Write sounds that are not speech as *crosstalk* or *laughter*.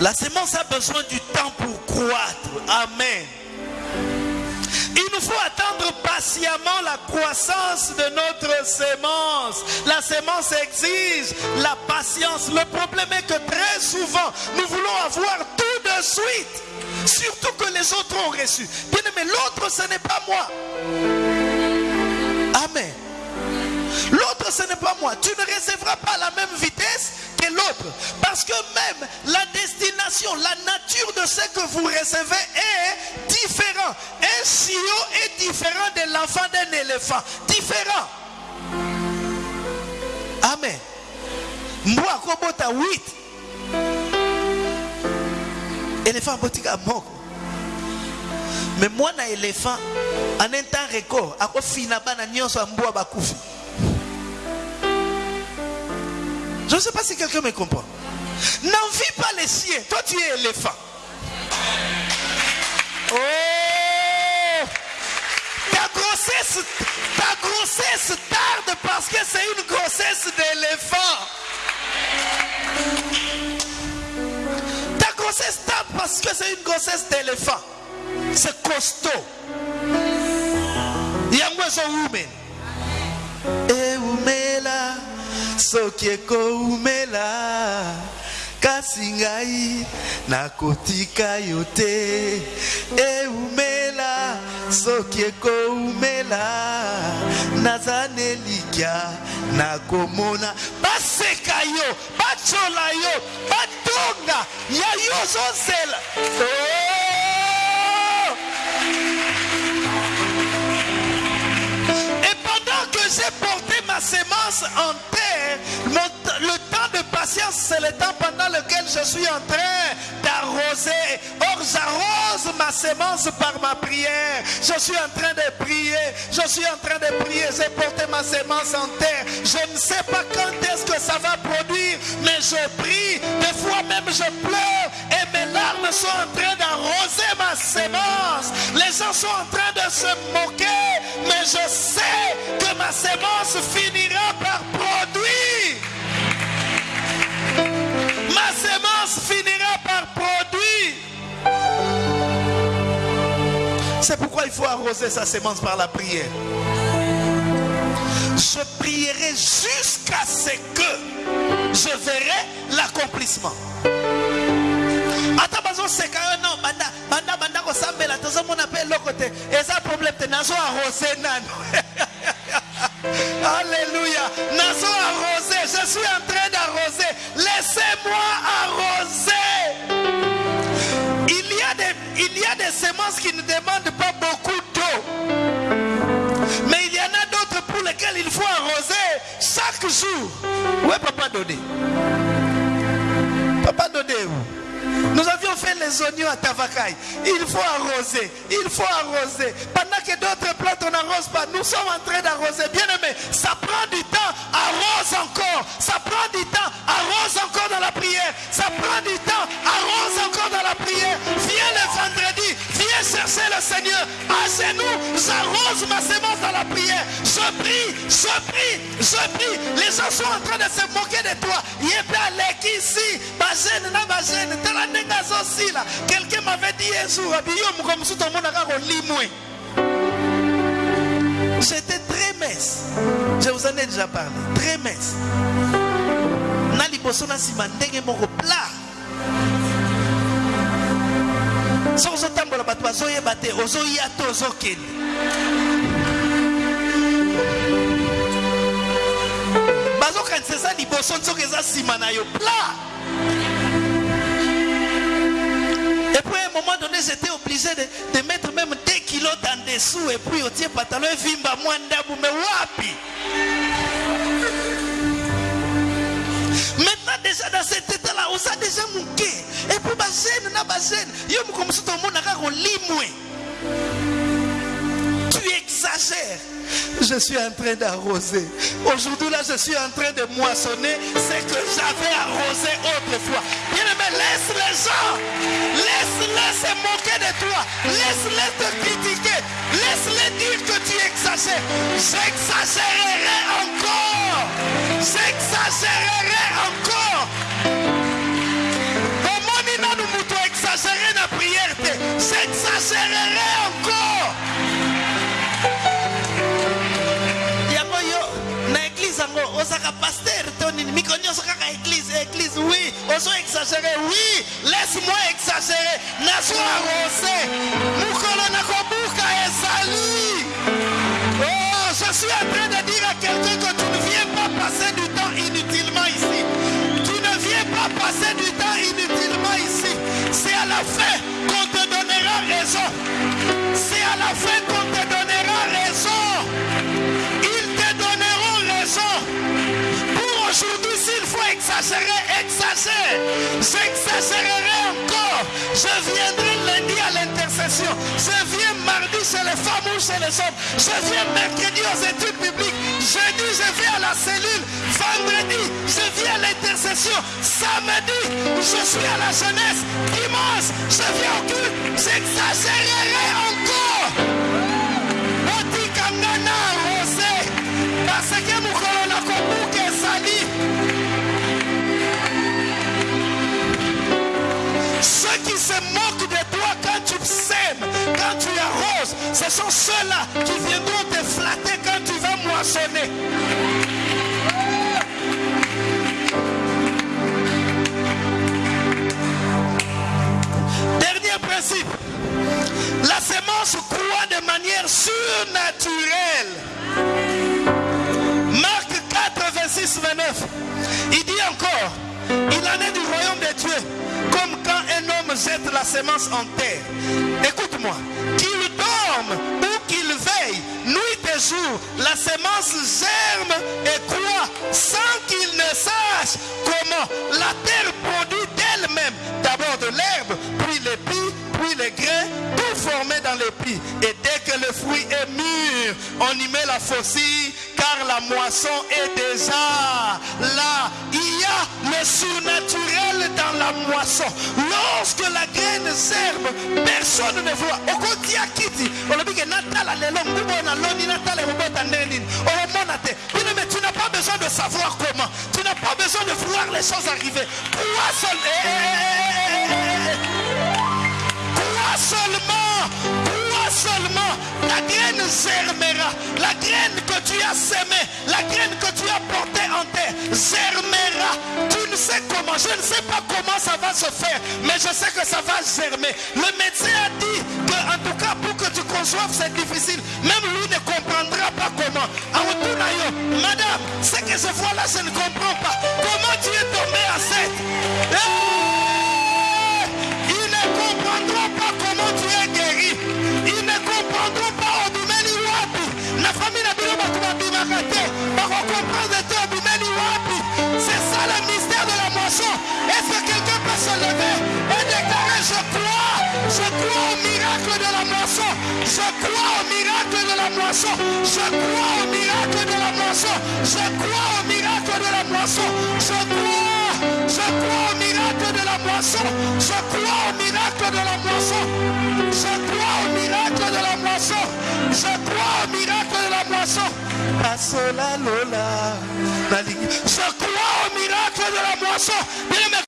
La sémence a besoin du temps pour croître. Amen. Il nous faut attendre patiemment la croissance de notre sémence. La sémence exige la patience. Le problème est que très souvent, nous voulons avoir tout de suite. Surtout que les autres ont reçu. Bien aimé, l'autre, ce n'est pas moi. Amen. Ce n'est pas moi. Tu ne recevras pas à la même vitesse que l'autre. Parce que même la destination, la nature de ce que vous recevez est différent. Un chiot est différent de l'enfant d'un éléphant. Différent. Amen. Moi, kobota 8. Éléphant botika moko. Mais moi na éléphant en un temps record akofina bana nyonso ya mbwa bakufi. Je ne sais pas si quelqu'un me comprend. N'envie pas les chiens. Toi, tu es éléphant. Oh! Ta grossesse, ta grossesse tarde parce que c'est une grossesse d'éléphant. Ta grossesse tarde parce que c'est une grossesse d'éléphant. C'est costaud. Yango women. Soki ekoumela kasi ngai nakotika yo te. Eumela soki ekoumela naza nelikya nakomona. Baseka yo batyola yo batonga ya yo ozozela oh! et pendant que j'ai porté ma sémence en le temps de patience, c'est le temps pendant lequel je suis en train d'arroser. Or, j'arrose ma sémence par ma prière. Je suis en train de prier. Je suis en train de prier. J'ai porté ma sémence en terre. Je ne sais pas quand est-ce que ça va produire, mais je prie. Des fois même, je pleure et mes larmes sont en train d'arroser ma sémence. Les gens sont en train de se moquer, mais je sais que ma sémence finira C'est pourquoi il faut arroser sa sémence par la prière? Je prierai jusqu'à ce que je verrai l'accomplissement. ata bazoseka yo no banda banda banda kosambela. Tozomona mpe eloko te eza problème te. Nazo arrose nano. *laughs* Alléluia. Nazo arrose. Je suis en train d'arroser. Laissez-moi arroser des semences qui ne demandent pas beaucoup d'eau mais il y en a d'autres pour lesquelles il faut arroser chaque jour ouais papa Dodé Papa donnez-vous. Nous avions fait les oignons à Tavakai. Il faut arroser. Il faut arroser. Pendant que d'autres plantes, on n'arrose pas. Nous sommes en train d'arroser. Bien aimé, ça prend du temps. Arrose encore. Ça prend du temps. Arrose encore dans la prière. Ça prend du temps. Arrose Seigneur. À genoux, j'arrose ma sémence dans la prière. Je prie, je prie, je prie. Les gens sont en train de se moquer de toi. Ici. Quelqu'un m'avait dit un jour. J'étais très mince. Je vous en ai déjà parlé. Très mince. Na liboso na nsima ndenge moko plat. Soki ozotambola bato bazoyeba te ozoya te ozokende. Bazokanisa eza liboso nzoka eza nsima na yo. Plat et puis à un moment donné j'étais obligé de, de mettre même 2 kilos en dessous et puis otie pantalon evimba mwa ndabu me wapi déjà dans cet état-là, on a déjà puis ma gêne, na. Tu exagères. Je suis en train d'arroser. Aujourd'hui là, je suis en train de moissonner ce que j'avais arrosé autrefois. Bien aimé, laisse les gens. Laisse-les se moquer de toi. Laisse-les te critiquer. Laisse-les dire que tu exagères. J'exagérerai encore. Yango ozaka paster to nini? Miko nyonso kaka église église oui. Ozo exagéré oui. Laisse-moi exagérer. Nazo arrosé. Mokolo nakobuka ezali. Oh je suis en train de dire à quelqu'un que tu ne viens pas passer du temps inutilement ici. Tu ne viens pas passer du temps inutilement ici. C'est à la fin qu'on te donnera raison. C'est à la fin qu'on te donnera raison aujourd'hui, s'il faut exagérer, exagère. J'exagérerai encore. Je viendrai lundi à l'intercession. Je viens mardi chez les femmes ou chez les hommes. Je viens mercredi aux études bibliques. Jeudi, je viens à la cellule. Vendredi, je viens à l'intercession. Samedi, je suis à la jeunesse. Dimanche, je viens au culte. J'exagérerai encore. parce que se moquent de toi quand tu sèmes quand tu arroses ce sont ceux-là qui viendront te flatter quand tu vas moissonner Dernier principe. La semence croît de manière surnaturelle. Marc 4, 26, 29. Il dit encore, il en est du royaume de Dieu, comme jette la semence en terre. Écoute-moi, qu'il dorme ou qu'il veille, nuit et jour, la semence germe et croît sans qu'il ne sache comment la terre produit d'elle-même d'abord de l'herbe, puis l'épi, puis grains, tout formé dans l'épi. Et dès que le fruit est mûr, on y met la faucille, car la moisson est déjà là. Il y a le surnaturel dans la moisson. Lorsque la graine germe, personne ne voit. nini olomona te bino mais tu n'as pas besoin de savoir comment tu n'as pas besoin de voir les choses arriver seulement crois seulement la graine germera la graine que tu as semée la graine que tu as portée en terre germera. Tu ne sais comment je ne sais pas comment ça va se faire mais je sais que ça va germer. Le médecin a dit que en tout cas pour que tu conçoives c'est difficile. Même lui ne comprendra pas comment. Aotuna yo, madame ce que je vois là je ne comprends pas. Comment tu es tombé enceinte Eh! Je crois au miracle de la moisson je crois au miracle de la moisson je crois au miracle de la moisson je crois je crois au miracle de la moisson je crois au miracle de la moisson je crois au miracle de la moisson je crois au miracle de la moisson je crois au miracle de la moisson